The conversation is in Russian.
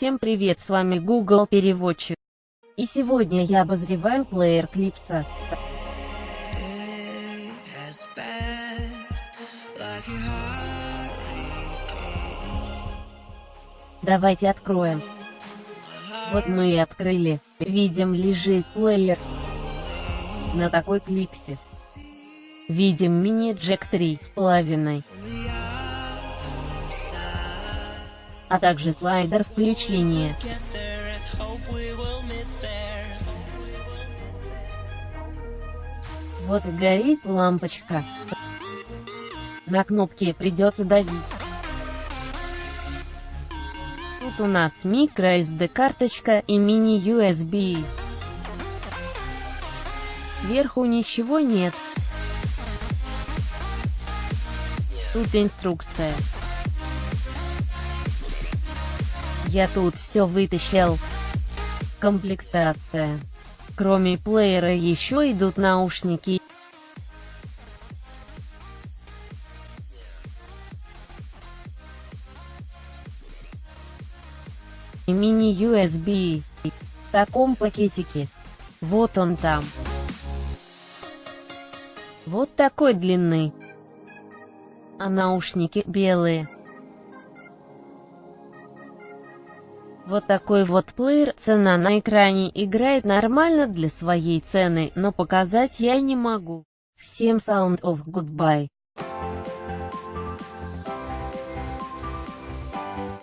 Всем привет, с вами Google Переводчик. И сегодня я обозреваю плеер Клипса. Давайте откроем. Вот мы и открыли. Видим лежит плеер. На такой клипсе. Видим мини-джек 3 с половиной. А также слайдер включения. Вот и горит лампочка. На кнопки придется давить. Тут у нас microSD карточка и мини-USB. Сверху ничего нет. Тут инструкция. Я тут все вытащил. Комплектация. Кроме плеера еще идут наушники. И мини-USB. В таком пакетике. Вот он там. Вот такой длины. А наушники белые. Вот такой вот плеер, цена на экране играет нормально для своей цены, но показать я не могу. Всем sound of goodbye.